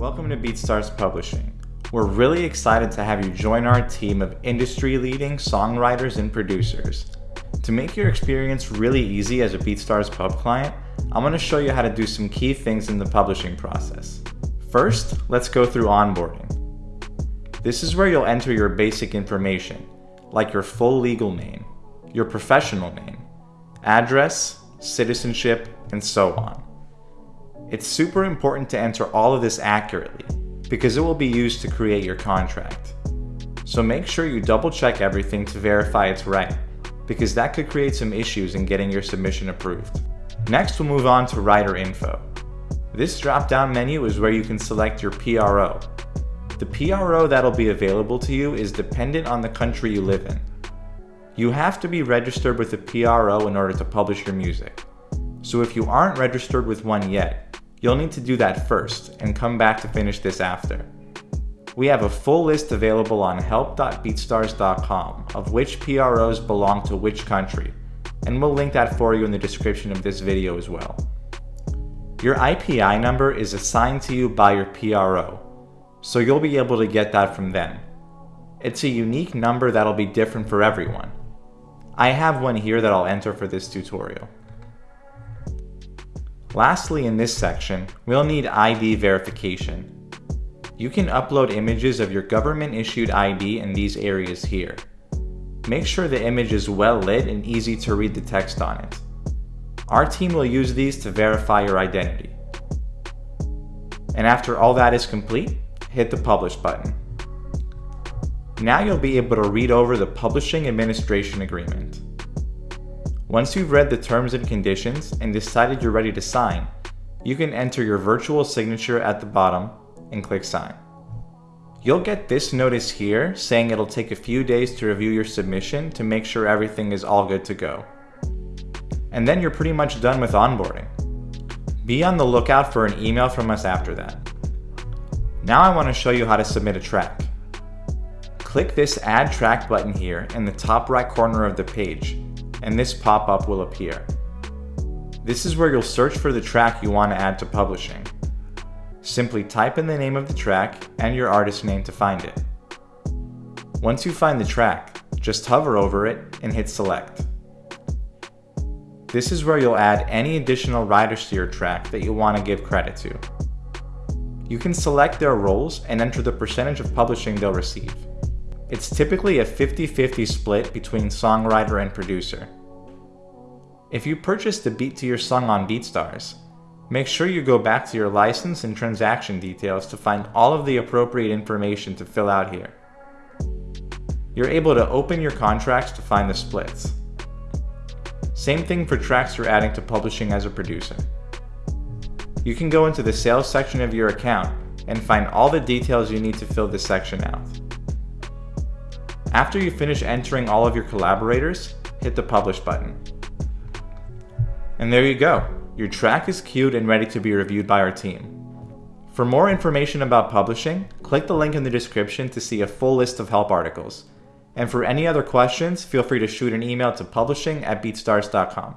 Welcome to BeatStars Publishing. We're really excited to have you join our team of industry-leading songwriters and producers. To make your experience really easy as a BeatStars Pub client, I'm going to show you how to do some key things in the publishing process. First, let's go through onboarding. This is where you'll enter your basic information, like your full legal name, your professional name, address, citizenship, and so on. It's super important to enter all of this accurately because it will be used to create your contract. So make sure you double check everything to verify it's right because that could create some issues in getting your submission approved. Next we'll move on to writer info. This drop-down menu is where you can select your PRO. The PRO that'll be available to you is dependent on the country you live in. You have to be registered with a PRO in order to publish your music. So if you aren't registered with one yet, You'll need to do that first and come back to finish this after. We have a full list available on help.beatstars.com of which PROs belong to which country, and we'll link that for you in the description of this video as well. Your IPI number is assigned to you by your PRO, so you'll be able to get that from them. It's a unique number that'll be different for everyone. I have one here that I'll enter for this tutorial. Lastly, in this section, we'll need ID verification. You can upload images of your government-issued ID in these areas here. Make sure the image is well lit and easy to read the text on it. Our team will use these to verify your identity. And after all that is complete, hit the Publish button. Now you'll be able to read over the Publishing Administration Agreement. Once you've read the terms and conditions and decided you're ready to sign, you can enter your virtual signature at the bottom and click sign. You'll get this notice here saying it'll take a few days to review your submission to make sure everything is all good to go. And then you're pretty much done with onboarding. Be on the lookout for an email from us after that. Now I want to show you how to submit a track. Click this Add Track button here in the top right corner of the page and this pop-up will appear. This is where you'll search for the track you want to add to publishing. Simply type in the name of the track and your artist name to find it. Once you find the track, just hover over it and hit select. This is where you'll add any additional writers to your track that you want to give credit to. You can select their roles and enter the percentage of publishing they'll receive. It's typically a 50-50 split between songwriter and producer. If you purchased the beat to your song on BeatStars, make sure you go back to your license and transaction details to find all of the appropriate information to fill out here. You're able to open your contracts to find the splits. Same thing for tracks you're adding to publishing as a producer. You can go into the sales section of your account and find all the details you need to fill this section out. After you finish entering all of your collaborators, hit the Publish button. And there you go. Your track is queued and ready to be reviewed by our team. For more information about publishing, click the link in the description to see a full list of help articles. And for any other questions, feel free to shoot an email to publishing at beatstars.com.